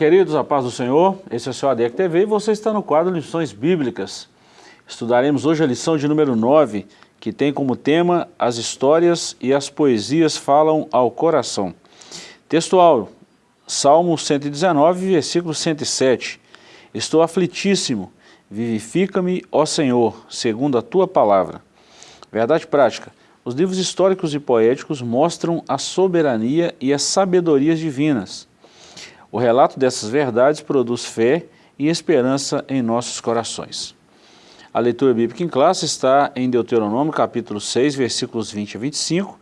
Queridos, a paz do Senhor. Esse é o seu ADEC TV e você está no quadro Lições Bíblicas. Estudaremos hoje a lição de número 9, que tem como tema As histórias e as poesias falam ao coração. Textual, Salmo 119, versículo 107. Estou aflitíssimo, vivifica-me, ó Senhor, segundo a tua palavra. Verdade prática. Os livros históricos e poéticos mostram a soberania e as sabedorias divinas. O relato dessas verdades produz fé e esperança em nossos corações. A leitura bíblica em classe está em Deuteronômio capítulo 6, versículos 20 a 25,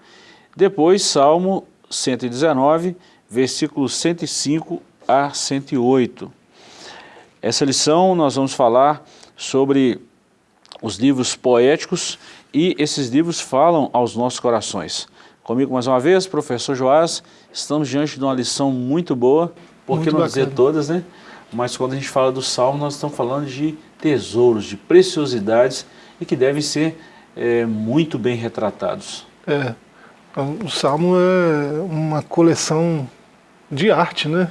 depois Salmo 119, versículos 105 a 108. Essa lição nós vamos falar sobre os livros poéticos e esses livros falam aos nossos corações. Comigo mais uma vez, professor Joás, estamos diante de uma lição muito boa, por que não dizer todas, né? Mas quando a gente fala do Salmo, nós estamos falando de tesouros, de preciosidades e que devem ser é, muito bem retratados. É, o Salmo é uma coleção de arte, né?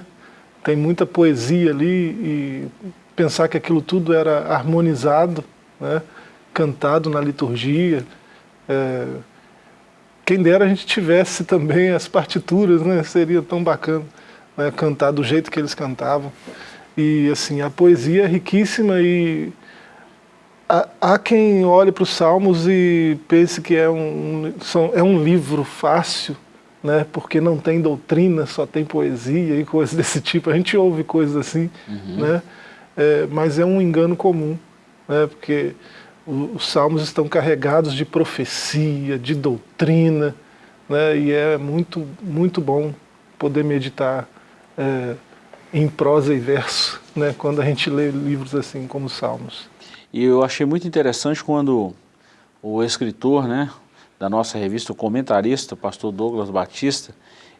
Tem muita poesia ali e pensar que aquilo tudo era harmonizado, né? cantado na liturgia. É, quem dera a gente tivesse também as partituras, né? Seria tão bacana né? cantar do jeito que eles cantavam. E assim, a poesia é riquíssima e há, quem olhe para os Salmos e pense que é um, são, é um livro fácil, né? porque não tem doutrina, só tem poesia e coisas desse tipo. A gente ouve coisas assim, uhum. né? É, mas é um engano comum, né? porque os salmos estão carregados de profecia, de doutrina, né? e é muito, muito bom poder meditar é, em prosa e verso, né, quando a gente lê livros assim como os Salmos. E eu achei muito interessante quando o escritor né, da nossa revista, o comentarista, o pastor Douglas Batista,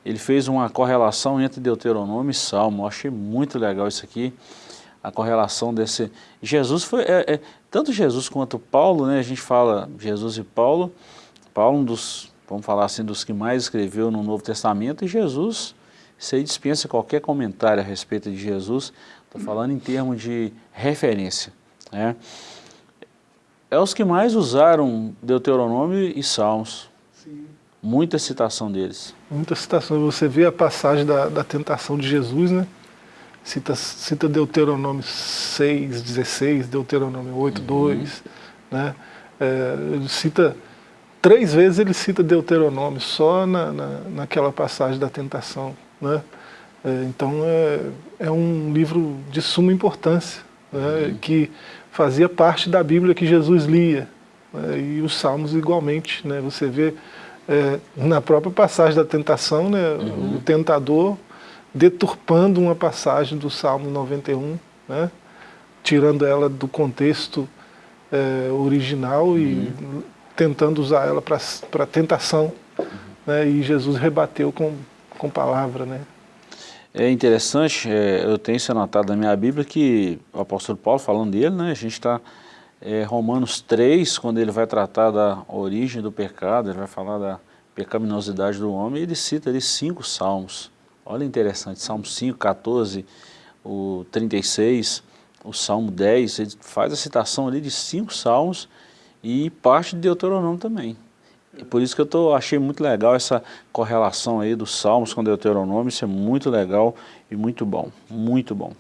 ele fez uma correlação entre Deuteronômio e Salmo. Eu achei muito legal isso aqui, a correlação desse... Jesus foi... É, é, tanto Jesus quanto Paulo, né, a gente fala Jesus e Paulo, Paulo um dos, vamos falar assim, dos que mais escreveu no Novo Testamento, e Jesus isso aí dispensa qualquer comentário a respeito de Jesus, estou falando em termos de referência. Né? É os que mais usaram Deuteronômio e Salmos. Sim. Muita citação deles. Muita citação. Você vê a passagem da, da tentação de Jesus, né? Cita, cita Deuteronômio 6, 16, Deuteronômio 8, uhum. 2, né? É, ele cita, três vezes ele cita Deuteronômio, só na, na, naquela passagem da tentação. Né? É, então é, é um livro de suma importância, né? uhum. que fazia parte da Bíblia que Jesus lia. Né? E os Salmos igualmente. Né? Você vê é, na própria passagem da tentação, né? Uhum. o tentador deturpando uma passagem do Salmo 91, né? tirando ela do contexto é, original uhum. e tentando usar ela para tentação. Uhum. Né? E Jesus rebateu com com palavra, né? É interessante, é, eu tenho isso anotado na minha Bíblia, que o apóstolo Paulo, falando dele, né, a gente está é, Romanos 3, quando ele vai tratar da origem do pecado, ele vai falar da pecaminosidade do homem, ele cita ali cinco salmos. Olha interessante, Salmo 5, 14, o 36, o Salmo 10, ele faz a citação ali de cinco salmos e parte de Deuteronômio também. E por isso que eu tô, achei muito legal essa correlação aí dos Salmos com Deuteronômio, isso é muito legal e muito bom, muito bom.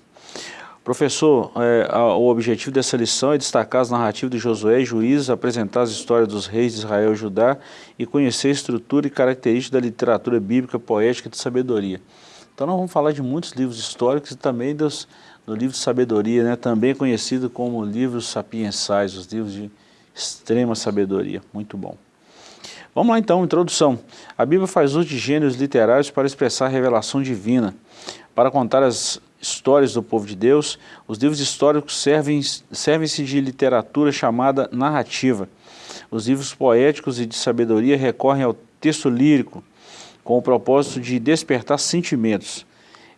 Professor, é, a, o objetivo dessa lição é destacar as narrativas de Josué e Juízes, apresentar as histórias dos reis de Israel e Judá e conhecer a estrutura e características da literatura bíblica, poética e de sabedoria. Então nós vamos falar de muitos livros históricos e também dos, do livro de sabedoria, né, também conhecido como livros sapiensais, os livros de extrema sabedoria. Muito bom. Vamos lá então, introdução. A Bíblia faz uso de gêneros literários para expressar a revelação divina. Para contar as histórias do povo de Deus, os livros históricos servem-se servem de literatura chamada narrativa. Os livros poéticos e de sabedoria recorrem ao texto lírico, com o propósito de despertar sentimentos.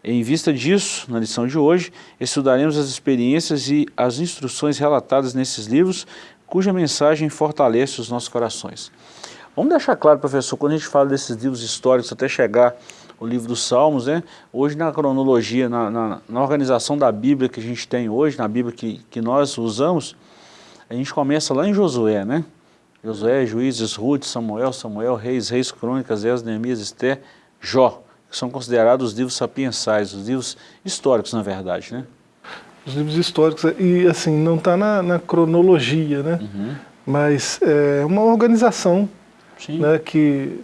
Em vista disso, na lição de hoje, estudaremos as experiências e as instruções relatadas nesses livros, cuja mensagem fortalece os nossos corações. Vamos deixar claro, professor, quando a gente fala desses livros históricos até chegar o livro dos Salmos, né? Hoje na cronologia, na, na, na, organização da Bíblia que a gente tem hoje, na Bíblia que, que nós usamos, a gente começa lá em Josué, né? Josué, Juízes, Ruth, Samuel, Samuel, Reis, Reis, Crônicas, Esdras, Neemias, Esther, Jó, que são considerados os livros sapiensais, os livros históricos, na verdade, né? Os livros históricos, e assim, não está na, na, cronologia, né? Uhum. Mas é uma organização né, que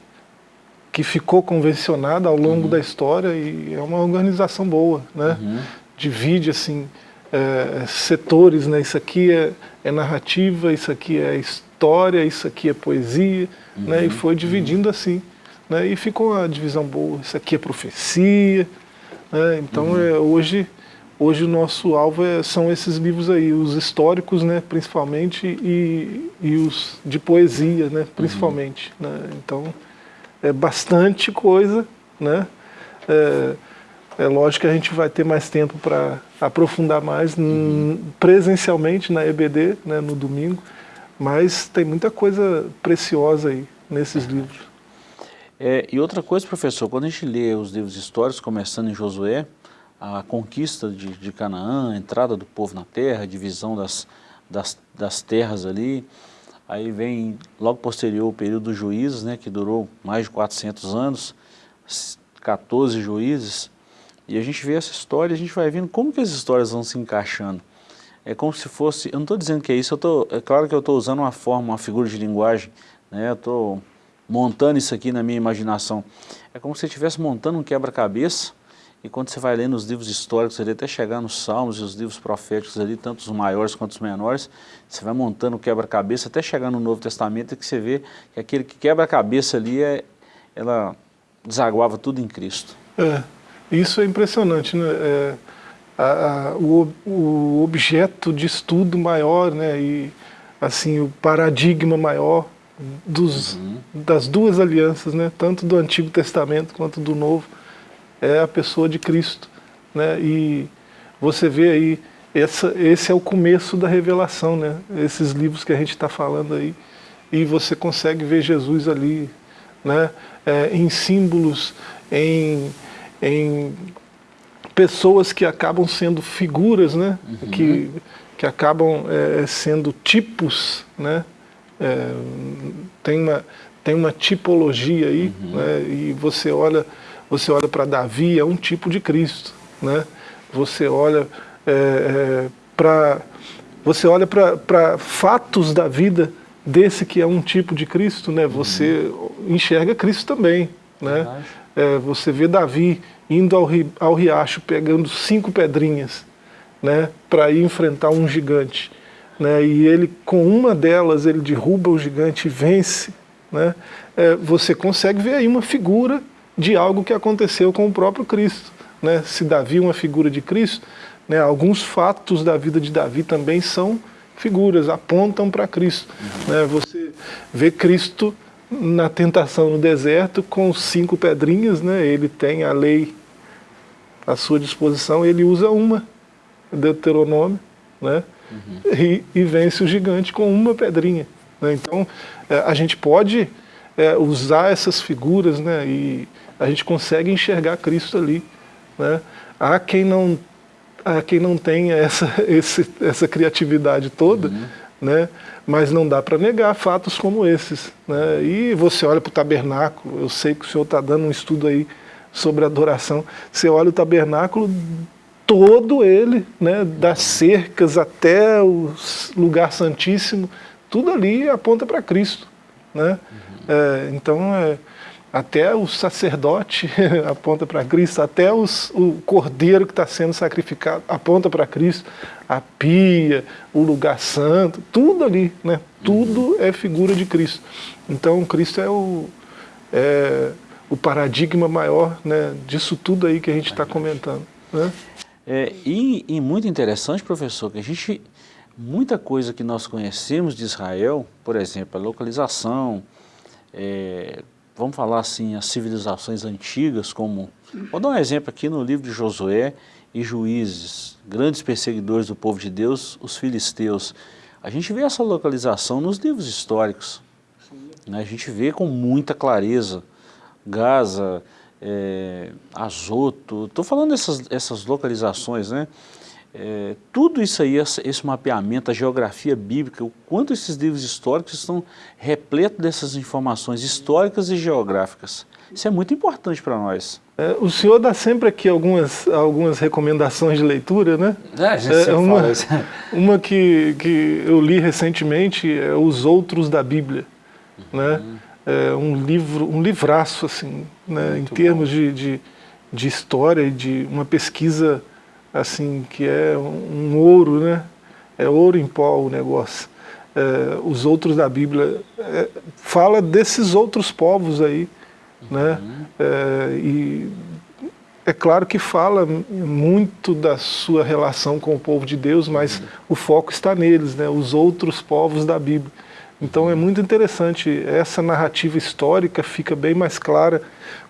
que ficou convencionada ao longo uhum. da história e é uma organização boa, né? Uhum. Divide assim é, setores, né? Isso aqui é, é, narrativa, isso aqui é história, isso aqui é poesia, uhum. né? E foi dividindo assim, né? E ficou uma divisão boa. Isso aqui é profecia, né? Então uhum. é, hoje hoje o nosso alvo é, são esses livros aí, os históricos, né? Principalmente e, e os de poesia, né? Principalmente, né? Então é bastante coisa, né? É, é lógico que a gente vai ter mais tempo para aprofundar mais uhum. presencialmente na EBD, né, no domingo, mas tem muita coisa preciosa aí nesses livros. É, e outra coisa, professor, quando a gente lê os livros históricos, começando em Josué, a conquista de, de Canaã, a entrada do povo na terra, a divisão das, das, das terras ali, Aí vem logo posterior o período dos juízes, né, que durou mais de 400 anos, 14 juízes, e a gente vê essa história, a gente vai vendo como que as histórias vão se encaixando. É como se fosse, eu não estou dizendo que é isso, eu tô, é claro que eu estou usando uma forma, uma figura de linguagem, né, eu estou montando isso aqui na minha imaginação. É como se você estivesse montando um quebra-cabeça, e quando você vai lendo os livros históricos ali, até chegar nos Salmos e os livros proféticos ali, tanto os maiores quanto os menores, você vai montando o quebra-cabeça até chegar no Novo Testamento que você vê que aquele que quebra-cabeça ali, é, ela desaguava tudo em Cristo. É, isso é impressionante, né? É, a, a, o, o objeto de estudo maior, né? E assim, o paradigma maior dos, uhum. das duas alianças, né? Tanto do Antigo Testamento quanto do Novo é a pessoa de Cristo. Né? E você vê aí, essa, esse é o começo da revelação, né? esses livros que a gente está falando aí, e você consegue ver Jesus ali, né? É, em símbolos, em, em pessoas que acabam sendo figuras, né? Uhum. que, que acabam é, sendo tipos, né? É, tem, uma, tem uma tipologia aí, uhum. né? e você olha você olha para Davi, é um tipo de Cristo. Né? Você olha é, é, para você olha para fatos da vida desse que é um tipo de Cristo, né? você uhum. enxerga Cristo também. Né? É, você vê Davi indo ao, ri, ao riacho, pegando cinco pedrinhas né? para ir enfrentar um gigante. Né? E ele, com uma delas, ele derruba o gigante e vence. Né? É, você consegue ver aí uma figura de algo que aconteceu com o próprio Cristo. Né? Se Davi é uma figura de Cristo, né, alguns fatos da vida de Davi também são figuras, apontam para Cristo. Uhum. Né? Você vê Cristo na tentação no deserto com cinco pedrinhas, né? ele tem a lei à sua disposição, ele usa uma, Deuteronômio, né? Uhum. E, e, vence o gigante com uma pedrinha. Né? Então, é, a gente pode é, usar essas figuras né? e a gente consegue enxergar Cristo ali. Né? Há quem não, há quem não tenha essa, esse, essa criatividade toda, uhum. né? mas não dá para negar fatos como esses. Né? E você olha para o tabernáculo, eu sei que o senhor está dando um estudo aí sobre adoração, você olha o tabernáculo, todo ele, né, das cercas até o lugar santíssimo, tudo ali aponta para Cristo. Né? Uhum. É, então, é, até o sacerdote aponta para Cristo, até os, o cordeiro que está sendo sacrificado aponta para Cristo, a pia, o lugar santo, tudo ali, né? tudo uhum. é figura de Cristo. Então Cristo é o, é, o paradigma maior né, disso tudo aí que a gente está comentando. Né? É, e, e muito interessante, professor, que a gente, muita coisa que nós conhecemos de Israel, por exemplo, a localização, é, vamos falar assim, as civilizações antigas, como... Vou dar um exemplo aqui no livro de Josué e Juízes, grandes perseguidores do povo de Deus, os filisteus. A gente vê essa localização nos livros históricos. Né? A gente vê com muita clareza Gaza, é, Azoto, estou falando dessas essas localizações, né? É, tudo isso aí, esse mapeamento, a geografia bíblica, o quanto esses livros históricos estão repletos dessas informações históricas e geográficas. Isso é muito importante para nós. É, o senhor dá sempre aqui algumas, algumas recomendações de leitura, né? É, é, uma, uma que, que eu li recentemente é Os Outros da Bíblia, uhum. né? É um livro, um livraço, assim, né? em termos de, de, de história e de uma pesquisa assim, que é um ouro, né? É ouro em pó o negócio. É, os outros da Bíblia é, fala desses outros povos aí, né? Uhum. É, e é claro que fala muito da sua relação com o povo de Deus, mas uhum. o foco está neles, né? Os outros povos da Bíblia. Então é muito interessante, essa narrativa histórica fica bem mais clara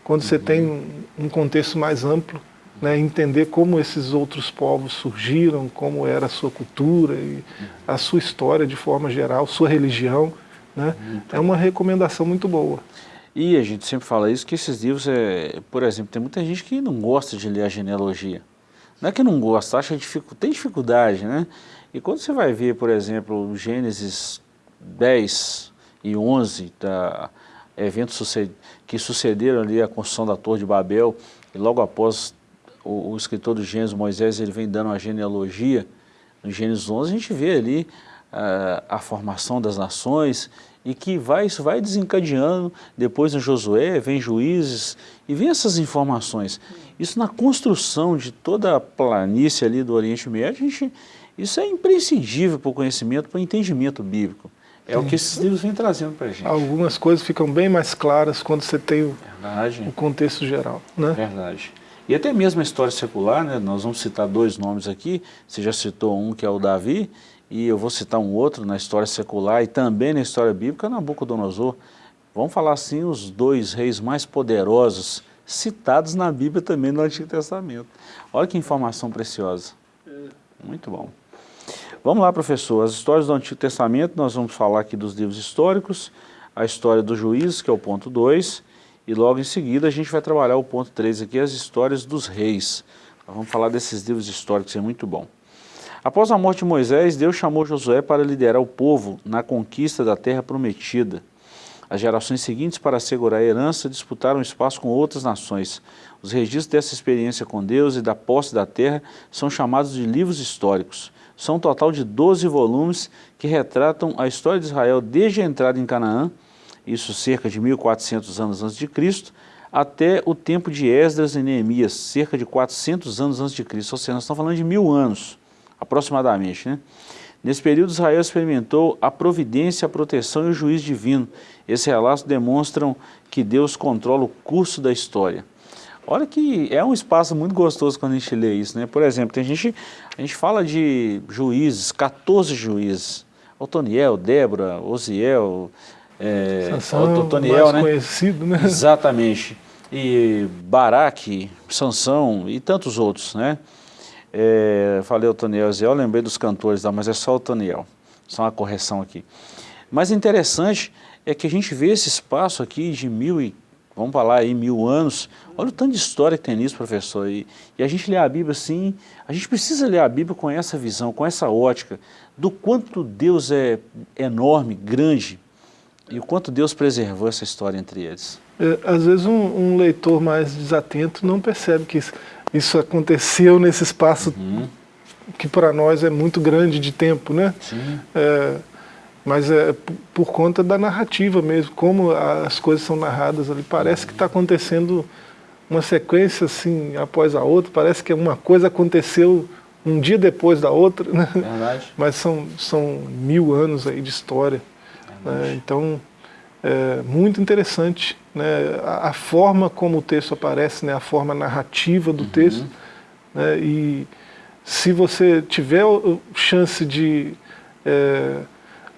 quando você uhum. tem um contexto mais amplo né, entender como esses outros povos surgiram, como era a sua cultura e a sua história de forma geral, sua religião. Né, é uma recomendação muito boa. E a gente sempre fala isso, que esses livros, é, por exemplo, tem muita gente que não gosta de ler a genealogia. Não é que não gosta, acha dific, tem dificuldade, né? E quando você vai ver, por exemplo, Gênesis 10 e 11, da, eventos que sucederam ali a construção da Torre de Babel, e logo após o, o escritor do Gênesis, Moisés, ele vem dando uma genealogia, no Gênesis 11 a gente vê ali uh, a formação das nações e que vai, isso vai desencadeando, depois no Josué vem juízes e vem essas informações. Isso na construção de toda a planície ali do Oriente Médio, gente, isso é imprescindível para o conhecimento, para o entendimento bíblico. É Sim. o que esses livros vêm trazendo para a gente. Algumas coisas ficam bem mais claras quando você tem o, o contexto geral. Né? Verdade. E até mesmo a história secular, né, nós vamos citar dois nomes aqui, você já citou um que é o Davi, e eu vou citar um outro na história secular e também na história bíblica, Nabucodonosor. Vamos falar assim, os dois reis mais poderosos citados na Bíblia também no Antigo Testamento. Olha que informação preciosa. Muito bom. Vamos lá, professor. As histórias do Antigo Testamento, nós vamos falar aqui dos livros históricos, a história dos juízes, que é o ponto 2, e logo em seguida a gente vai trabalhar o ponto 3 aqui, as histórias dos reis. vamos falar desses livros históricos, é muito bom. Após a morte de Moisés, Deus chamou Josué para liderar o povo na conquista da terra prometida. As gerações seguintes, para assegurar a herança, disputaram espaço com outras nações. Os registros dessa experiência com Deus e da posse da terra são chamados de livros históricos. São um total de 12 volumes que retratam a história de Israel desde a entrada em Canaã isso cerca de 1400 anos antes de Cristo, até o tempo de Esdras e Neemias, cerca de 400 anos antes de Cristo, ou seja, nós estamos falando de mil anos, aproximadamente. Né? Nesse período, Israel experimentou a providência, a proteção e o juiz divino. Esses relatos demonstram que Deus controla o curso da história. Olha que é um espaço muito gostoso quando a gente lê isso, né? Por exemplo, tem gente, a gente fala de juízes, 14 juízes, Otoniel, Débora, Osiel, é, Sansão, Otoniel, né? conhecido, né? Exatamente. E Baraque, Sansão e tantos outros, né? É, falei Otoniel, eu lembrei dos cantores lá, mas é só Otoniel. Só uma correção aqui. Mas interessante é que a gente vê esse espaço aqui de mil e, vamos falar aí, mil anos. Olha o tanto de história que tem nisso, professor. E, e a gente lê a Bíblia assim, a gente precisa ler a Bíblia com essa visão, com essa ótica, do quanto Deus é enorme, grande, e o quanto Deus preservou essa história entre eles? É, às vezes um, um, leitor mais desatento não percebe que isso, isso aconteceu nesse espaço uhum. que para nós é muito grande de tempo, né? Sim. É, mas é por conta da narrativa mesmo, como as coisas são narradas ali. Parece que está acontecendo uma sequência assim, após a outra, parece que uma coisa aconteceu um dia depois da outra, né? Verdade. Mas são, são mil anos aí de história. Né? Então, é muito interessante né? a, a, forma como o texto aparece, né? a forma narrativa do uhum. texto. Né? E se você tiver chance de é,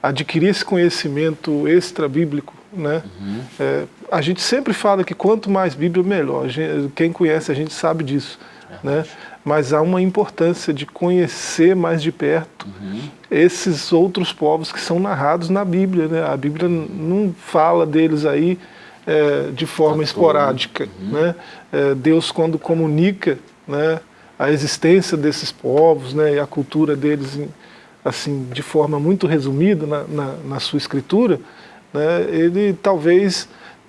adquirir esse conhecimento extra-bíblico, né? Uhum. É, a gente sempre fala que quanto mais Bíblia, melhor. Gente, quem conhece a gente sabe disso. Né? Mas há uma importância de conhecer mais de perto uhum. esses outros povos que são narrados na Bíblia. Né? A Bíblia não fala deles aí é, de forma esporádica. Uhum. Né? É, Deus, quando comunica né, a existência desses povos né, e a cultura deles assim, de forma muito resumida na, na, na sua escritura, né, ele talvez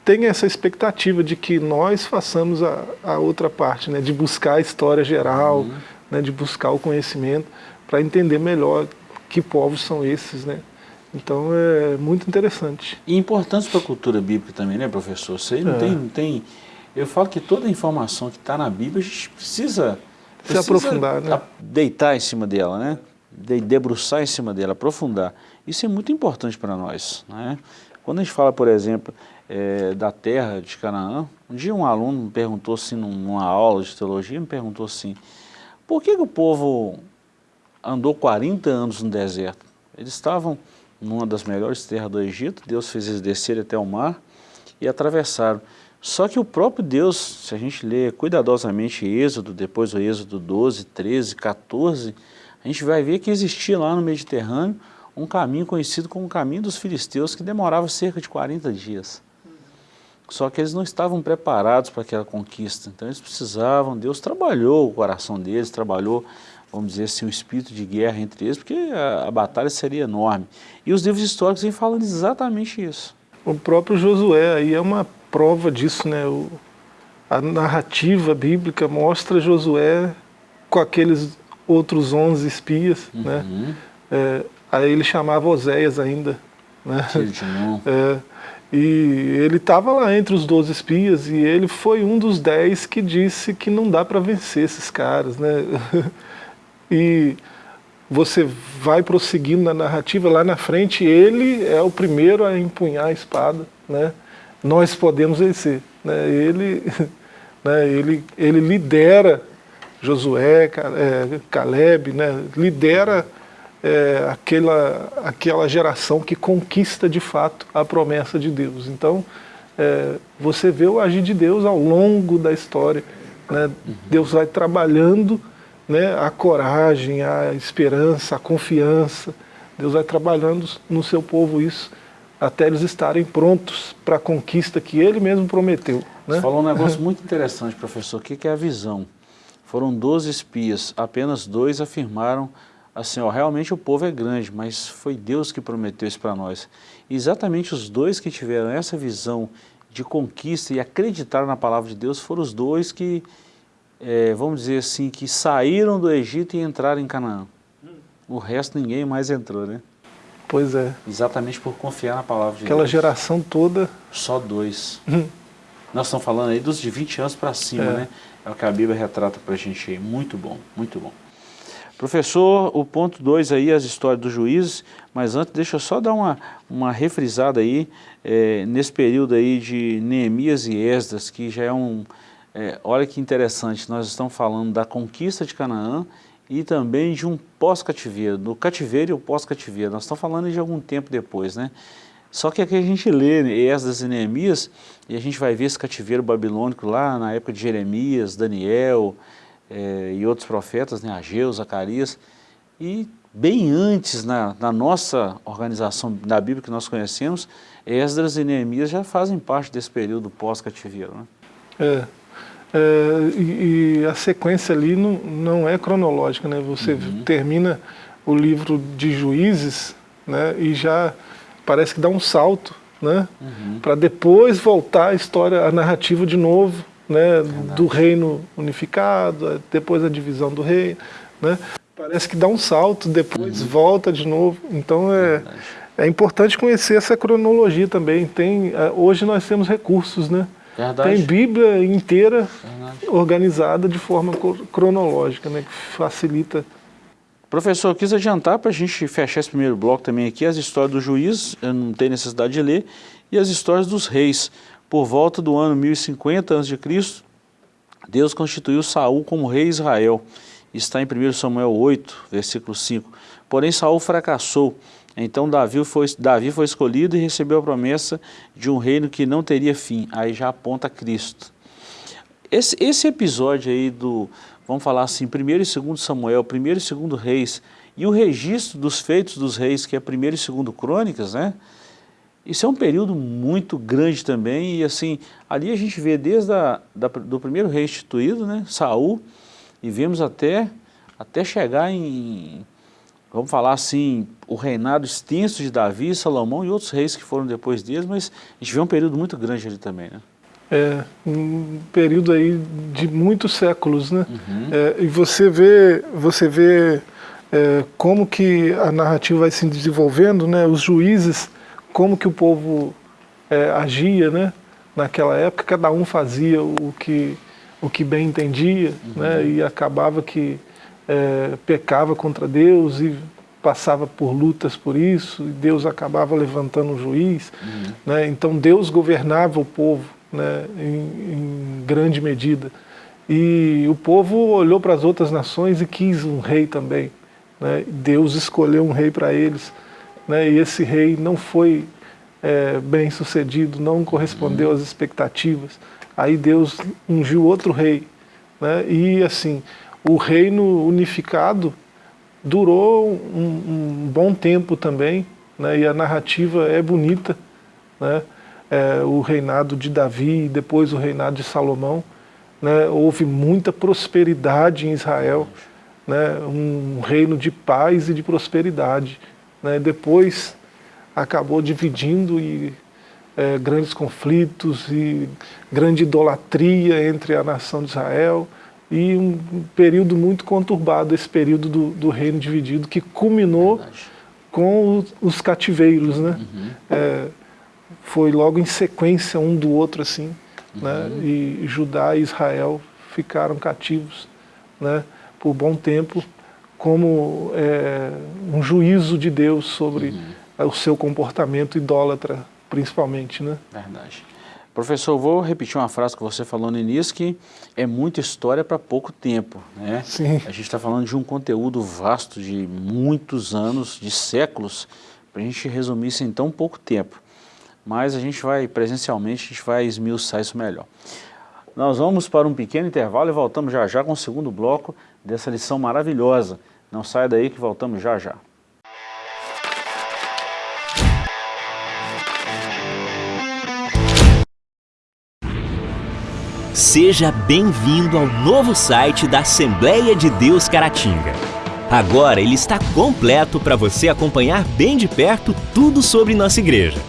tenha essa expectativa de que nós façamos a, a outra parte, né, de buscar a história geral, uhum. né, de buscar o conhecimento, para entender melhor que povos são esses, né? Então é muito interessante. E importante para a cultura bíblica também, né, professor? Você não, é. tem, não tem... Eu falo que toda a informação que está na Bíblia, a gente precisa... Se aprofundar, né? Deitar em cima dela, né? De, debruçar em cima dela, aprofundar. Isso é muito importante para nós, né? Quando a gente fala, por exemplo, é, da terra de Canaã, um dia um aluno me perguntou assim, numa aula de teologia, me perguntou assim, por que, que o povo andou 40 anos no deserto? Eles estavam numa das melhores terras do Egito, Deus fez eles descerem até o mar e atravessaram. Só que o próprio Deus, se a gente ler cuidadosamente Êxodo, depois o Êxodo 12, 13, 14, a gente vai ver que existia lá no Mediterrâneo um caminho conhecido como o caminho dos filisteus, que demorava cerca de 40 dias. Só que eles não estavam preparados para aquela conquista, então eles precisavam, Deus trabalhou o coração deles, trabalhou vamos dizer assim, um espírito de guerra entre eles, porque a, a batalha seria enorme. E os livros históricos vêm falando exatamente isso. O próprio Josué aí é uma prova disso, né? O, a narrativa bíblica mostra Josué com aqueles outros 11 espias, né? uhum. né? É, aí ele chamava Oséias ainda, né? É, e ele estava lá entre os 12 espias e ele foi um dos 10 que disse que não dá para vencer esses caras, né? e você vai prosseguindo na narrativa, lá na frente ele é o primeiro a empunhar a espada, né? nós podemos vencer. Né? Ele, né? ele, ele lidera Josué, é, Caleb, né? lidera é, aquela, aquela geração que conquista de fato a promessa de Deus. Então, é, você vê o agir de Deus ao longo da história. Né? Deus vai trabalhando né, a coragem, a esperança, a confiança. Deus vai trabalhando no seu povo isso, até eles estarem prontos para a conquista que Ele mesmo prometeu. Né? Você falou um negócio muito interessante, professor, o que é a visão? Foram 12 espias, apenas dois afirmaram assim, ó, realmente o povo é grande, mas foi Deus que prometeu isso para nós. E exatamente os dois que tiveram essa visão de conquista e acreditaram na palavra de Deus foram os dois que é, vamos dizer assim, que saíram do Egito e entraram em Canaã. O resto ninguém mais entrou, né? Pois é. Exatamente por confiar na palavra de Aquela Deus. Aquela geração toda... Só dois. Hum. Nós estamos falando aí dos de 20 anos para cima, é. né? É o que a Bíblia retrata para a gente aí. Muito bom, muito bom. Professor, o ponto 2 aí, as histórias dos juízes, mas antes deixa eu só dar uma, uma refrisada aí, é, nesse período aí de Neemias e Esdras, que já é um, é, olha que interessante, nós estamos falando da conquista de Canaã e também de um pós-cativeiro, do cativeiro e o pós-cativeiro. Nós estamos falando de algum tempo depois, né? Só que aqui a gente lê Esdras e Neemias e a gente vai ver esse cativeiro babilônico lá na época de Jeremias, Daniel é, e outros profetas, né? Ageu, Zacarias, e bem antes na, na, nossa organização da Bíblia que nós conhecemos, Esdras e Neemias já fazem parte desse período pós-cativeiro. Né? É, é, e, e, a sequência ali não, não é cronológica, né? Você uhum. termina o livro de Juízes né? e já parece que dá um salto, né? Uhum. Para depois voltar a história, a narrativa de novo, né? Do reino unificado, depois a divisão do reino, né? Parece que dá um salto, depois uhum. volta de novo. Então é, é importante conhecer essa cronologia também. Tem, é, hoje nós temos recursos, né? Verdade. Tem Bíblia inteira Verdade. organizada de forma cronológica, né, que facilita. Professor, eu quis adiantar para a gente fechar esse primeiro bloco também aqui, as histórias dos juízes, eu não tenho necessidade de ler, e as histórias dos reis. Por volta do ano 1050 a.C., Deus constituiu Saul como rei de Israel. Está em 1 Samuel 8, versículo 5. Porém, Saul fracassou então Davi foi, Davi foi escolhido e recebeu a promessa de um reino que não teria fim. Aí já aponta Cristo. Esse, esse episódio aí do, vamos falar assim, 1 e 2 Samuel, 1 e 2 Reis, e o registro dos feitos dos reis, que é 1 e 2 Crônicas, né? Isso é um período muito grande também, e assim, ali a gente vê desde a, da, do primeiro rei instituído, né, Saul, e vemos até, até chegar em, vamos falar assim, o reinado extenso de Davi, Salomão e outros reis que foram depois deles, mas a gente vê um período muito grande ali também, né? É, um período aí de muitos séculos, né? Uhum. É, e você vê, você vê é, como que a narrativa vai se desenvolvendo, né? Os juízes, como que o povo é, agia, né? Naquela época, cada um fazia o que, o que bem entendia, uhum. né? E acabava que é, pecava contra Deus e passava por lutas por isso, e Deus acabava levantando um juiz, uhum. né? Então Deus governava o povo, né, em, em grande medida. E o povo olhou para as outras nações e quis um rei também. Né? Deus escolheu um rei para eles. Né? E esse rei não foi é, bem sucedido, não correspondeu às expectativas. Aí Deus ungiu outro rei. Né? E assim, o reino unificado durou um, um bom tempo também, né? e a narrativa é bonita. Né? é, o reinado de Davi e depois o reinado de Salomão, né, houve muita prosperidade em Israel, né, um reino de paz e de prosperidade. Né, depois acabou dividindo e é, grandes conflitos e grande idolatria entre a nação de Israel e um período muito conturbado, esse período do, do reino dividido, que culminou Verdade. com os, os cativeiros. Né? Uhum. É, foi logo em sequência um do outro assim, né? uhum. né? E Judá e Israel ficaram cativos, né? Por bom tempo, como é, um juízo de Deus sobre uhum. o seu comportamento idólatra, principalmente, né? Verdade. Professor, vou repetir uma frase que você falou no início, que é muita história para pouco tempo. Né? Sim. A gente está falando de um conteúdo vasto de muitos anos, de séculos, para a gente resumir isso em tão pouco tempo mas a gente vai, presencialmente, a gente vai esmiuçar isso melhor. Nós vamos para um pequeno intervalo e voltamos já já com o segundo bloco dessa lição maravilhosa. Não saia daí que voltamos já já. Seja bem-vindo ao novo site da Assembleia de Deus Caratinga. Agora ele está completo para você acompanhar bem de perto tudo sobre nossa igreja.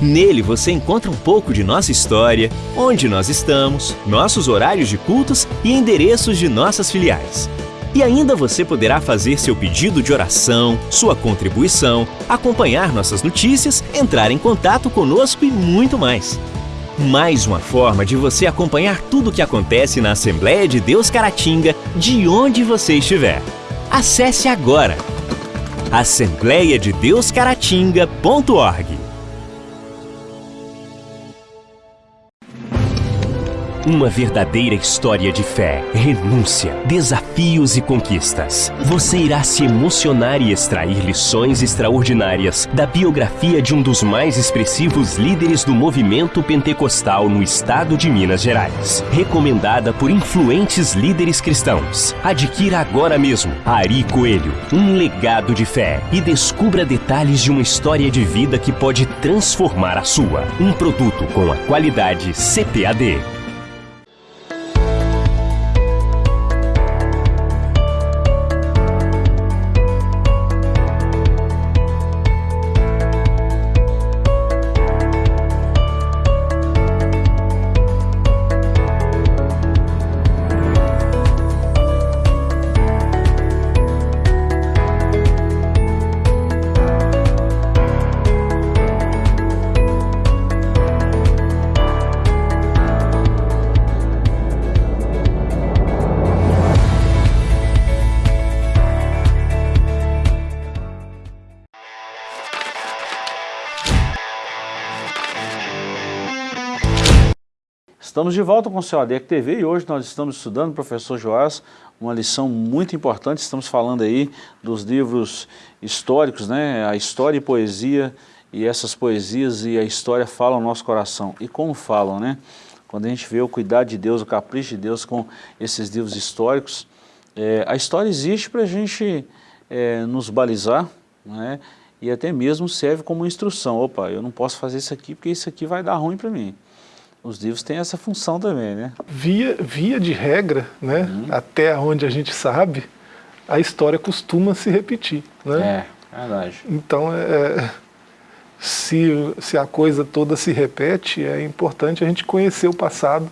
Nele você encontra um pouco de nossa história, onde nós estamos, nossos horários de cultos e endereços de nossas filiais. E ainda você poderá fazer seu pedido de oração, sua contribuição, acompanhar nossas notícias, entrar em contato conosco e muito mais. Mais uma forma de você acompanhar tudo o que acontece na Assembleia de Deus Caratinga, de onde você estiver. Acesse agora assembleiadedeuscaratinga.org Uma verdadeira história de fé, renúncia, desafios e conquistas. Você irá se emocionar e extrair lições extraordinárias da biografia de um dos mais expressivos líderes do movimento pentecostal no estado de Minas Gerais. Recomendada por influentes líderes cristãos. Adquira agora mesmo Ari Coelho, um legado de fé e descubra detalhes de uma história de vida que pode transformar a sua. Um produto com a qualidade CPAD. Estamos de volta com o seu ADEC TV e hoje nós estamos estudando, professor Joás, uma lição muito importante. Estamos falando aí dos livros históricos, né? A história e poesia, e essas poesias e a história falam ao nosso coração. E como falam, né? Quando a gente vê o cuidado de Deus, o capricho de Deus com esses livros históricos, é, a história existe para a gente é, nos balizar, né? e até mesmo serve como instrução. Opa, eu não posso fazer isso aqui porque isso aqui vai dar ruim para mim. Os livros têm essa função também, né? Via, via de regra, né, uhum. até onde a gente sabe, a história costuma se repetir. Né? É, verdade. Então, é, se, se a coisa toda se repete, é importante a gente conhecer o passado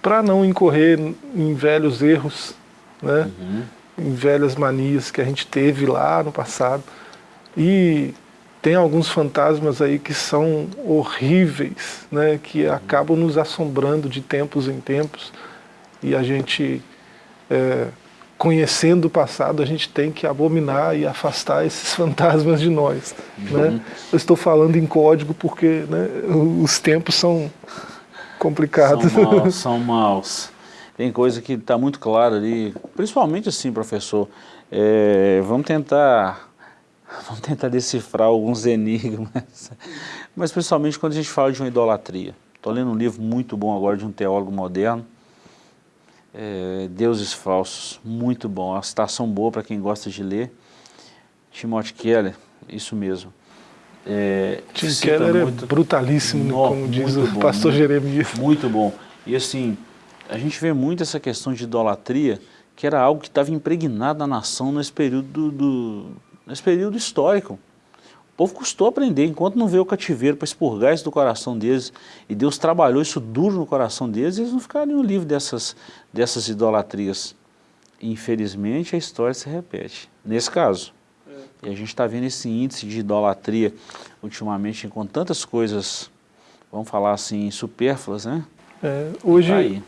para não incorrer em velhos erros, né? Uhum. em velhas manias que a gente teve lá no passado. E tem alguns fantasmas aí que são horríveis, né? que uhum. acabam nos assombrando de tempos em tempos. E a gente, é, conhecendo o passado, a gente tem que abominar e afastar esses fantasmas de nós. Uhum. Né? Eu estou falando em código porque né, os tempos são complicados. São maus, são maus. Tem coisa que está muito clara ali, principalmente assim, professor, é, vamos tentar vamos tentar decifrar alguns enigmas, mas principalmente quando a gente fala de uma idolatria. Estou lendo um livro muito bom agora de um teólogo moderno, é, Deuses Falsos, muito bom, uma citação boa para quem gosta de ler. Timothy Keller, isso mesmo. É, Tim Keller é muito, é brutalíssimo, no, como diz o bom, pastor muito, Jeremias. Muito bom. E assim, a gente vê muito essa questão de idolatria, que era algo que estava impregnado na nação nesse período, do, nesse período histórico. O povo custou aprender, enquanto não veio o cativeiro para expurgar isso do coração deles, e Deus trabalhou isso duro no coração deles, eles não ficariam livres dessas, dessas idolatrias. Infelizmente, a história se repete, nesse caso. E a gente está vendo esse índice de idolatria ultimamente com tantas coisas, vamos falar assim, supérfluas, né? É, hoje,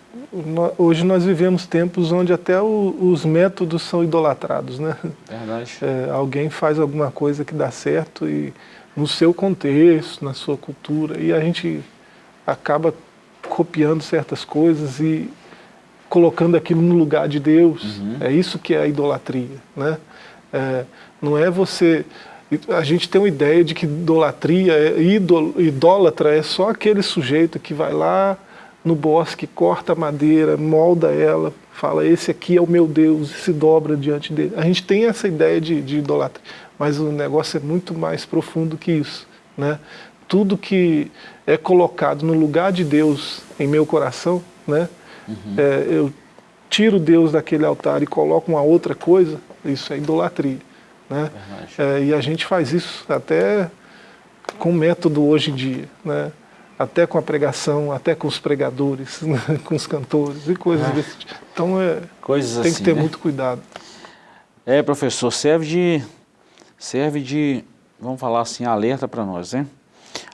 hoje nós vivemos tempos onde até o, os métodos são idolatrados, né? Verdade. É, alguém faz alguma coisa que dá certo e no seu contexto, na sua cultura, e a gente acaba copiando certas coisas e colocando aquilo no lugar de Deus. Uhum. É isso que é a idolatria, né? É, não é você... A gente tem uma ideia de que idolatria, é, idólatra é só aquele sujeito que vai lá no bosque, corta a madeira, molda ela, fala esse aqui é o meu Deus e se dobra diante dele. A gente tem essa ideia de, de idolatria, mas o negócio é muito mais profundo que isso. Né? Tudo que é colocado no lugar de Deus em meu coração, né? Uhum. É, eu tiro Deus daquele altar e coloco uma outra coisa, isso é idolatria. Né? É, e a gente faz isso até com método hoje em dia, né? Até com a pregação, até com os pregadores, né? com os cantores e coisas ah, desse tipo. Então é, coisas tem assim, que ter né? muito cuidado. É, professor, serve de, serve de, vamos falar assim, alerta para nós, né?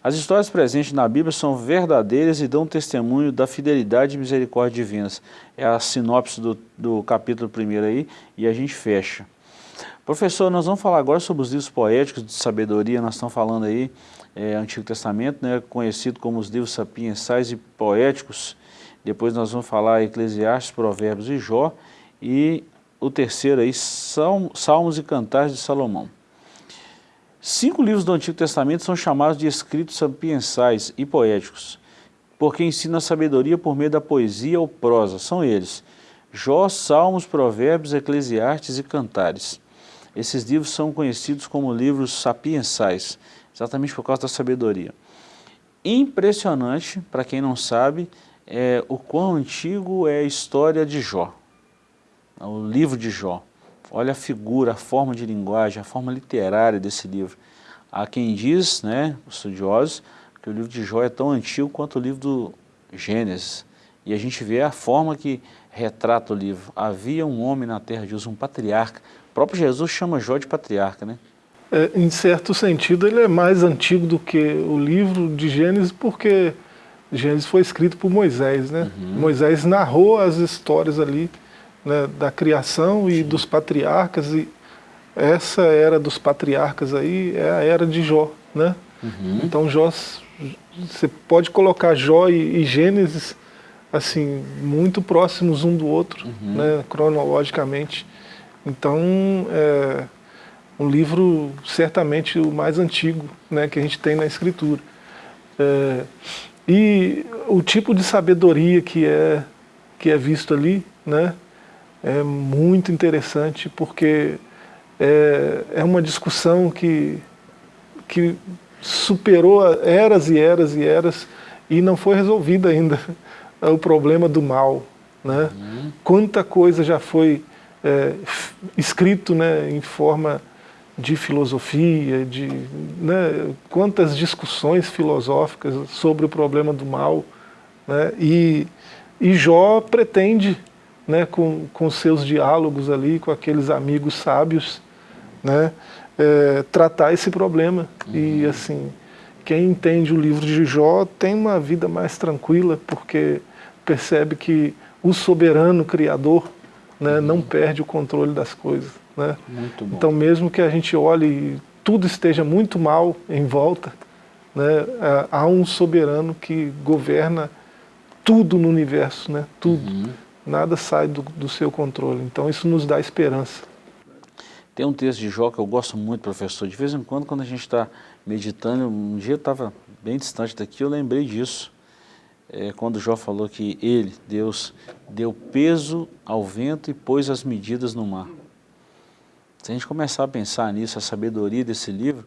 As histórias presentes na Bíblia são verdadeiras e dão testemunho da fidelidade e misericórdia divinas. É a sinopse do, do capítulo 1 aí, e a gente fecha. Professor, nós vamos falar agora sobre os livros poéticos de sabedoria, nós estamos falando aí, é, Antigo Testamento, né, conhecido como os livros sapiensais e poéticos, depois nós vamos falar Eclesiastes, Provérbios e Jó, e o terceiro aí, Salmos e Cantares de Salomão. Cinco livros do Antigo Testamento são chamados de escritos sapiensais e poéticos, porque ensinam a sabedoria por meio da poesia ou prosa, são eles, Jó, Salmos, Provérbios, Eclesiastes e Cantares. Esses livros são conhecidos como livros sapiensais, exatamente por causa da sabedoria. Impressionante, para quem não sabe, é, o quão antigo é a história de Jó, o livro de Jó. Olha a figura, a forma de linguagem, a forma literária desse livro. Há quem diz, né, os estudiosos, que o livro de Jó é tão antigo quanto o livro do Gênesis. E a gente vê a forma que retrata o livro. Havia um homem na terra de Deus, um patriarca, próprio Jesus chama Jó de patriarca, né? É, em certo sentido, ele é mais antigo do que o livro de Gênesis, porque Gênesis foi escrito por Moisés, né? Uhum. Moisés narrou as histórias ali né, da criação e Sim. dos patriarcas, e essa era dos patriarcas aí é a era de Jó, né? Uhum. Então Jó, você pode colocar Jó e, e Gênesis assim, muito próximos um do outro, uhum. né, cronologicamente. Então, é um livro certamente o mais antigo né, que a gente tem na escritura. É, e o tipo de sabedoria que é, que é visto ali né, é muito interessante porque é, é uma discussão que que superou eras e eras e eras e não foi resolvido ainda o problema do mal. Né? Uhum. Quanta coisa já foi é, escrito né, em forma de filosofia, de né, quantas discussões filosóficas sobre o problema do mal. Né, e, e Jó pretende, né, com, com seus diálogos ali, com aqueles amigos sábios, né, é, tratar esse problema. Uhum. E assim, quem entende o livro de Jó tem uma vida mais tranquila, porque percebe que o soberano Criador né, uhum. não perde o controle das coisas. Né? Então mesmo que a gente olhe e tudo esteja muito mal em volta, né, é, há um soberano que governa tudo no universo, né, tudo. Uhum. Nada sai do, do seu controle. Então isso nos dá esperança. Tem um texto de Jó que eu gosto muito, professor. De vez em quando, quando a gente está meditando, um dia eu estava bem distante daqui, eu lembrei disso. É, quando Jó falou que ele, Deus, deu peso ao vento e pôs as medidas no mar. Se a gente começar a pensar nisso, a sabedoria desse livro,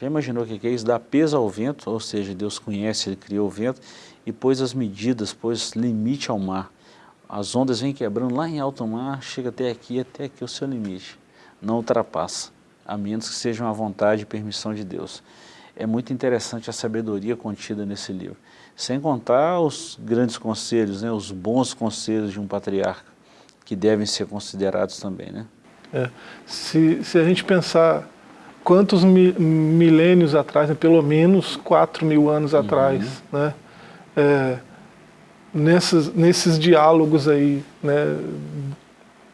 já imaginou o que é isso? Dar peso ao vento, ou seja, Deus conhece, Ele criou o vento, e pôs as medidas, pôs limite ao mar. As ondas vêm quebrando lá em alto mar, chega até aqui, até aqui o seu limite. Não ultrapassa, a menos que seja uma vontade e permissão de Deus. É muito interessante a sabedoria contida nesse livro. Sem contar os grandes conselhos, né, os bons conselhos de um patriarca, que devem ser considerados também. Né? É. Se, se a gente pensar quantos mi, milênios atrás, né, pelo menos 4 mil anos uhum. atrás, né, é, nesses, nesses diálogos aí, né,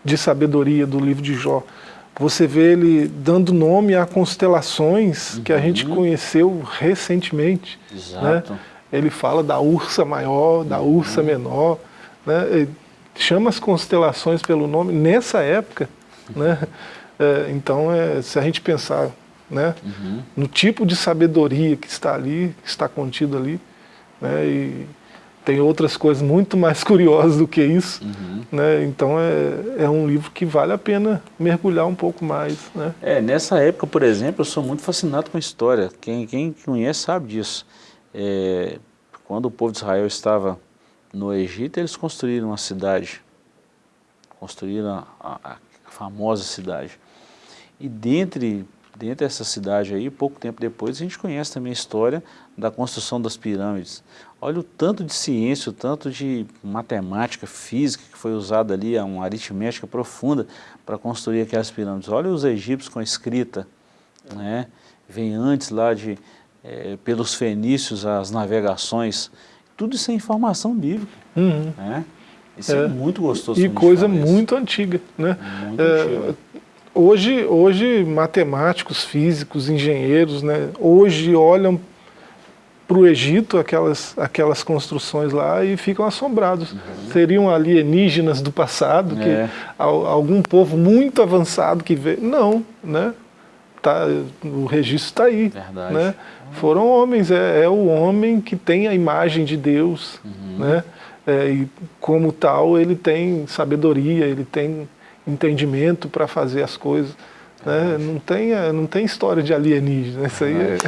de sabedoria do livro de Jó, você vê ele dando nome a constelações uhum. que a gente uhum. conheceu recentemente. Né? Exato. Né? Ele fala da ursa maior, da uhum. ursa menor, né? chama as constelações pelo nome. Nessa época, né? É, então, é, se a gente pensar né, uhum. no tipo de sabedoria que está ali, que está contido ali, né, e tem outras coisas muito mais curiosas do que isso, uhum. né, então é, é um livro que vale a pena mergulhar um pouco mais. Né. É, nessa época, por exemplo, eu sou muito fascinado com a história, quem, quem conhece sabe disso. É, quando o povo de Israel estava no Egito, eles construíram uma cidade, construíram a, a, famosa cidade. E dentre, dentro dessa cidade aí, pouco tempo depois, a gente conhece também a história da construção das pirâmides. Olha o tanto de ciência, o tanto de matemática, física que foi usada ali, uma aritmética profunda para construir aquelas pirâmides. Olha os egípcios com a escrita, né? vem antes lá de, é, pelos fenícios, as navegações, tudo isso é informação bíblica. Uhum. Né? Isso é, é muito gostoso. E coisa muito antiga. Né? Muito é, Hoje, hoje, matemáticos, físicos, engenheiros, né, hoje olham para o Egito, aquelas, aquelas construções lá, e ficam assombrados. Uhum. Seriam alienígenas do passado, que é. algum povo muito avançado que veio. Não, né? Tá, o registro está aí. Verdade. Né? Foram homens, é, é, o homem que tem a imagem de Deus, uhum. né? É, e como tal ele tem sabedoria, ele tem entendimento para fazer as coisas. Né? Não, tem, é, não tem história de alienígena, isso aí é,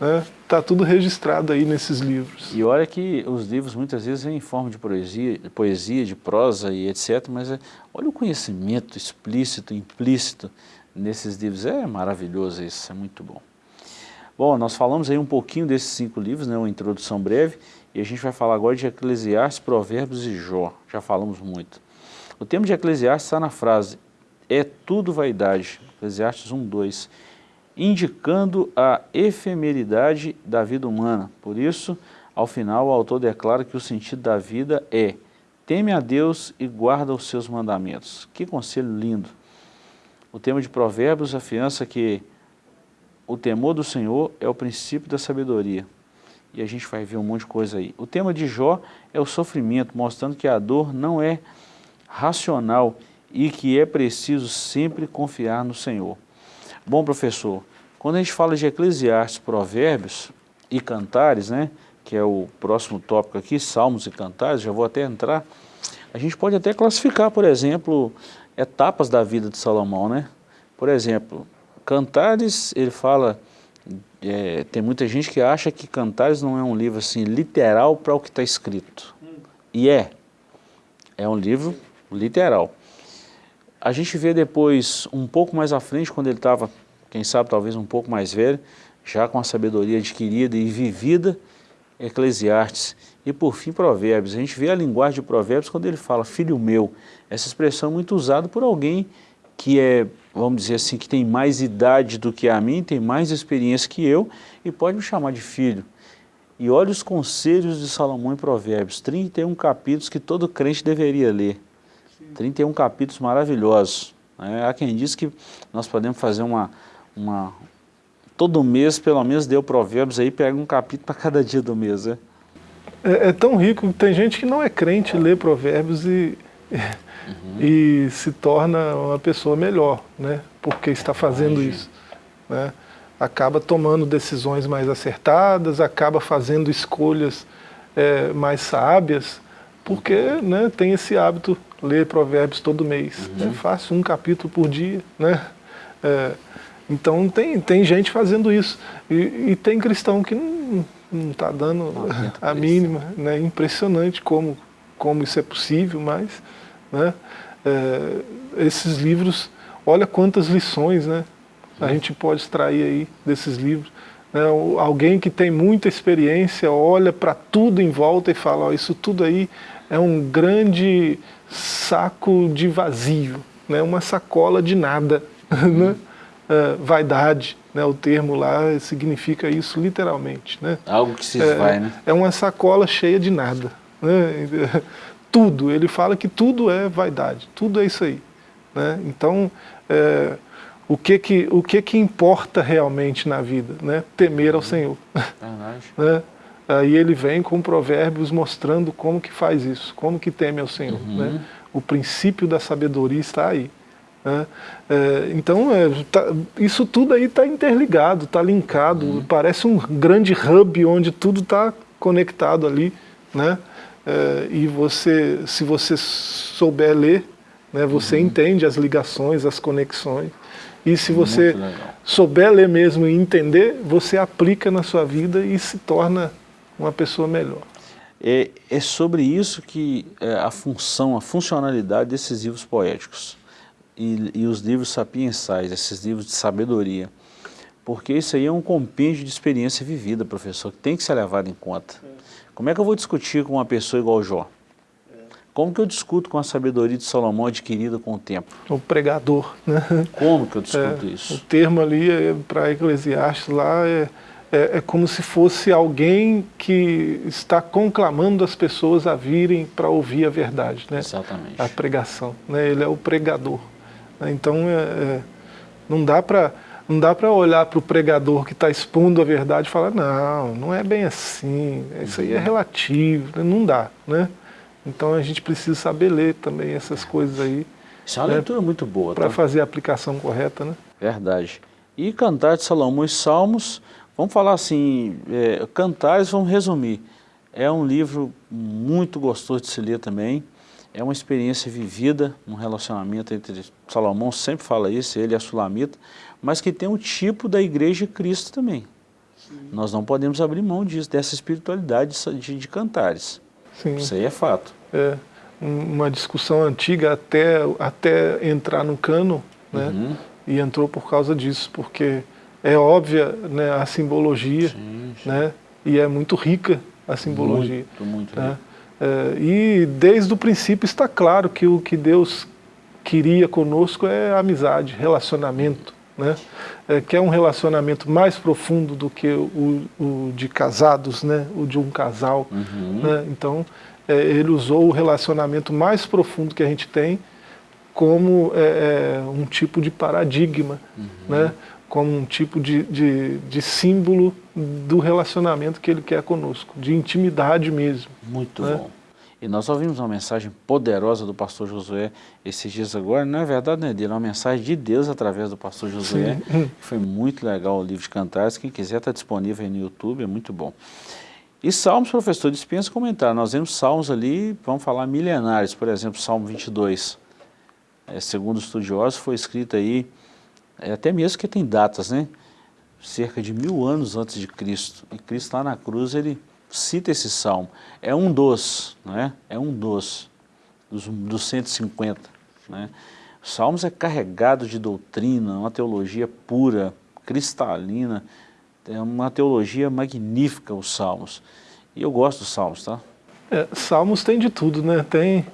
né? Tá tudo registrado aí nesses livros. E olha que os livros muitas vezes em forma de poesia, poesia de prosa e etc, mas é, olha o conhecimento explícito, implícito nesses livros, é maravilhoso isso, é muito bom. Bom, nós falamos aí um pouquinho desses cinco livros, né, uma introdução breve, e a gente vai falar agora de Eclesiastes, Provérbios e Jó. Já falamos muito. O tema de Eclesiastes está na frase, é tudo vaidade, Eclesiastes 1, 2, indicando a efemeridade da vida humana. Por isso, ao final, o autor declara que o sentido da vida é teme a Deus e guarda os seus mandamentos. Que conselho lindo! O tema de Provérbios afiança que o temor do Senhor é o princípio da sabedoria e a gente vai ver um monte de coisa aí. O tema de Jó é o sofrimento, mostrando que a dor não é racional e que é preciso sempre confiar no Senhor. Bom, professor, quando a gente fala de Eclesiastes, Provérbios e Cantares, né, que é o próximo tópico aqui, Salmos e Cantares, já vou até entrar, a gente pode até classificar, por exemplo, etapas da vida de Salomão, né? Por exemplo, Cantares, ele fala é, tem muita gente que acha que Cantares não é um livro assim literal para o que está escrito. E é. É um livro literal. A gente vê depois, um pouco mais à frente, quando ele estava, quem sabe, talvez um pouco mais velho, já com a sabedoria adquirida e vivida, Eclesiastes e por fim Provérbios. A gente vê a linguagem de Provérbios quando ele fala, filho meu, essa expressão é muito usada por alguém que é, vamos dizer assim, que tem mais idade do que a mim, tem mais experiência que eu e pode me chamar de filho. E olha os conselhos de Salomão em Provérbios, 31 capítulos que todo crente deveria ler. 31 capítulos maravilhosos. É, há quem diz que nós podemos fazer uma, uma... Todo mês, pelo menos, deu provérbios aí, pega um capítulo para cada dia do mês. Né? É, é, tão rico, tem gente que não é crente, lê provérbios e, uhum. e se torna uma pessoa melhor, né? porque está fazendo Ai, isso. Né? Acaba tomando decisões mais acertadas, acaba fazendo escolhas é, mais sábias, porque né, tem esse hábito ler provérbios todo mês. Uhum. É fácil, um capítulo por dia. Né? É, então tem, tem gente fazendo isso. E, e tem cristão que não está dando a mínima. Né? Impressionante como, como isso é possível, mas né? É, esses livros, olha quantas lições né? a gente pode extrair aí desses livros. Né? Alguém que tem muita experiência olha para tudo em volta e fala, ó, isso tudo aí é um grande saco de vazio, né? uma sacola de nada, né? Uh, vaidade, né? o termo lá significa isso literalmente. Né? Algo que se esvai, é, né? É uma sacola cheia de nada. Né? Tudo, ele fala que tudo é vaidade, tudo é isso aí. Né? Então, é, o, que, que, o que, que importa realmente na vida? Né? Temer ao Senhor. Né? Aí ele vem com provérbios mostrando como que faz isso, como que teme ao Senhor. Uhum. Né? O princípio da sabedoria está aí. Né? É, então, é, tá, isso tudo aí está interligado, está linkado, uhum. parece um grande hub onde tudo está conectado ali. Né? É, e você, se você souber ler, né, você uhum. entende as ligações, as conexões. E se você souber ler mesmo e entender, você aplica na sua vida e se torna uma pessoa melhor. É, é sobre isso que é a função, a funcionalidade desses livros poéticos e, e os livros sapiensais, esses livros de sabedoria. Porque isso aí é um compêndio de experiência vivida, professor, que tem que ser levado em conta. É. Como é que eu vou discutir com uma pessoa igual Jó? É. Como que eu discuto com a sabedoria de Salomão adquirida com o tempo? O pregador, né? Como que eu discuto é, isso? O termo ali é, para Eclesiastes lá é é, é como se fosse alguém que está conclamando as pessoas a virem para ouvir a verdade, né? Exatamente. A pregação, né? Ele é o pregador. Né? Então, é, é, não dá para não dá para olhar para o pregador que está expondo a verdade e falar, não, não é bem assim, isso aí é uhum. relativo, né? não dá, né? Então a gente precisa saber ler também essas coisas aí. Isso é uma né? leitura muito boa. Para tá? fazer a aplicação correta, né? Verdade. E Cantar de Salomão e Salmos Vamos falar assim, é, Cantares, vamos resumir. É um livro muito gostoso de se ler também. É uma experiência vivida, um relacionamento entre Salomão, sempre fala isso, ele e a Sulamita, mas que tem o tipo da igreja de Cristo também. Sim. Nós não podemos abrir mão disso, dessa espiritualidade de, de Cantares. Sim. Isso aí é fato. É, uma discussão antiga até, até entrar no cano, né? Uhum. E entrou por causa disso, porque é óbvia né, a simbologia, sim, sim. Né, e é muito rica a simbologia. Muito, muito né? É, e desde o princípio está claro que o que Deus queria conosco é amizade, relacionamento, né? É, que é um relacionamento mais profundo do que o, o de casados, né? o de um casal. Uhum. Né? Então, é, ele usou o relacionamento mais profundo que a gente tem como é, é um tipo de paradigma, uhum. né? como um tipo de, de, de, símbolo do relacionamento que ele quer conosco, de intimidade mesmo. Muito né? bom. E nós ouvimos uma mensagem poderosa do pastor Josué esses dias agora, não é verdade, né, Dila? Uma mensagem de Deus através do pastor Josué, que foi muito legal o livro de cantares, quem quiser está disponível aí no YouTube, é muito bom. E Salmos, professor, dispensa comentar, nós vemos Salmos ali, vamos falar milenares, por exemplo, Salmo 22, é, segundo estudiosos, foi escrito aí é, até mesmo que tem datas, né? cerca de mil anos antes de Cristo. E Cristo lá na cruz, ele cita esse salmo. É um dos, né? é um dos, dos, dos 150. Né? Salmos é carregado de doutrina, uma teologia pura, cristalina, é uma teologia magnífica os Salmos. E eu gosto dos Salmos, tá? É, salmos tem de tudo, né? Tem,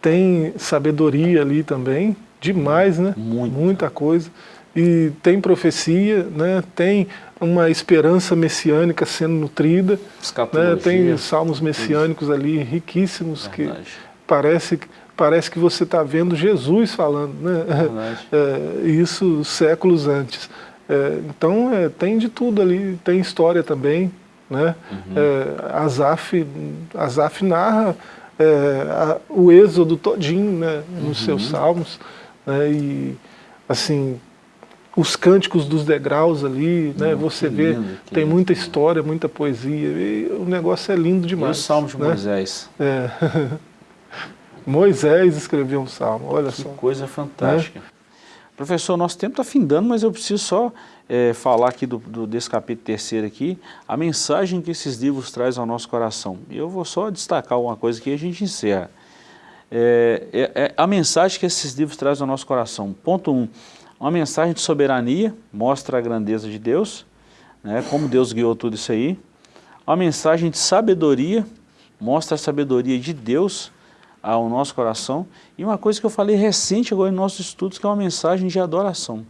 tem sabedoria ali também, demais, né? Muito. Muita coisa. E tem profecia, né? tem uma esperança messiânica sendo nutrida. Né? Tem salmos messiânicos Isso. ali riquíssimos Verdade. que parece, parece que você está vendo Jesus falando. Né? É, isso séculos antes. É, então é, tem de tudo ali, tem história também. Né? Uhum. É, Azaf, Azaf narra é, a, o êxodo todinho né, nos uhum. seus salmos. Né, e assim, os cânticos dos degraus ali, né, você vê, lindo, tem lindo. muita história, muita poesia, e o negócio é lindo demais. E o Salmo de né? Moisés. É. Moisés escreveu um salmo, olha que só. coisa fantástica. Né? Professor, nosso tempo está findando, mas eu preciso só é, falar aqui do, do, desse capítulo terceiro aqui, a mensagem que esses livros trazem ao nosso coração. Eu vou só destacar uma coisa que a gente encerra. É, é, é, a mensagem que esses livros trazem ao nosso coração. Ponto 1, um, uma mensagem de soberania, mostra a grandeza de Deus, né, como Deus guiou tudo isso aí. Uma mensagem de sabedoria, mostra a sabedoria de Deus, ao nosso coração. E uma coisa que eu falei recente agora em nossos estudos, que é uma mensagem de adoração.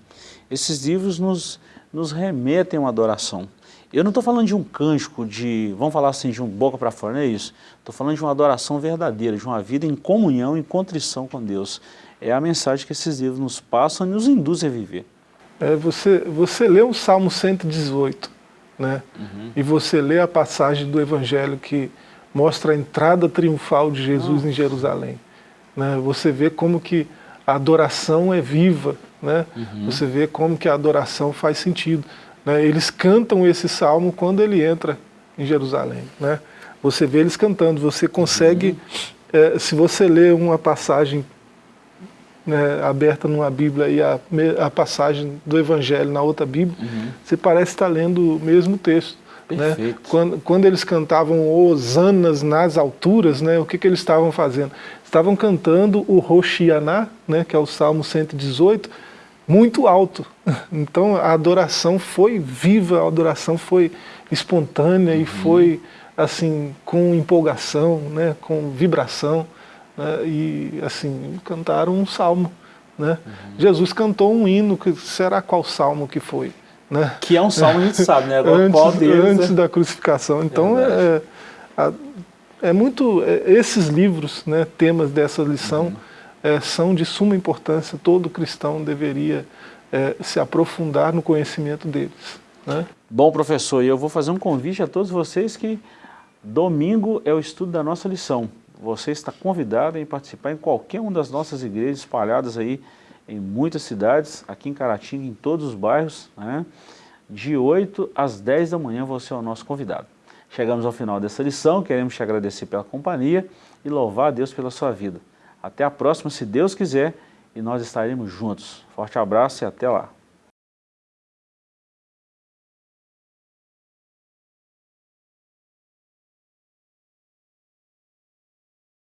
Esses livros nos, nos remetem a uma adoração. Eu não estou falando de um cântico, de, vamos falar assim, de um boca para fora, não é isso. Estou falando de uma adoração verdadeira, de uma vida em comunhão, em contrição com Deus. É a mensagem que esses livros nos passam e nos induzem a viver. É, você, você lê o Salmo 118, né? Uhum. e você lê a passagem do Evangelho que mostra a entrada triunfal de Jesus em Jerusalém. Né? Você vê como que a adoração é viva, né? Uhum. você vê como que a adoração faz sentido. Né? Eles cantam esse salmo quando ele entra em Jerusalém. Né? Você vê eles cantando, você consegue, uhum. é, se você ler uma passagem né, aberta numa Bíblia e a, a, passagem do Evangelho na outra Bíblia, uhum. você parece estar lendo o mesmo texto. Né? Quando, quando, eles cantavam Osanas nas alturas, né, o que, que eles estavam fazendo? Estavam cantando o Roshianá, né, que é o Salmo 118, muito alto. Então a adoração foi viva, a adoração foi espontânea uhum. e foi assim com empolgação, né, com vibração. Né, e assim, cantaram um salmo. Né? Uhum. Jesus cantou um hino, que será qual salmo que foi? Né? Que é um salmo, a gente sabe, né? Agora, antes, deles, antes é... da crucificação. Então, é, é, é, muito... É, esses livros, né, temas dessa lição, uhum. É, são de suma importância. Todo cristão deveria é, se aprofundar no conhecimento deles. Né? Bom, professor, eu vou fazer um convite a todos vocês que domingo é o estudo da nossa lição. Você está convidado a participar em qualquer uma das nossas igrejas espalhadas aí em muitas cidades, aqui em Caratinga, em todos os bairros, né? de 8 às 10 da manhã você é o nosso convidado. Chegamos ao final dessa lição, queremos te agradecer pela companhia e louvar a Deus pela sua vida. Até a próxima, se Deus quiser, e nós estaremos juntos. Forte abraço e até lá.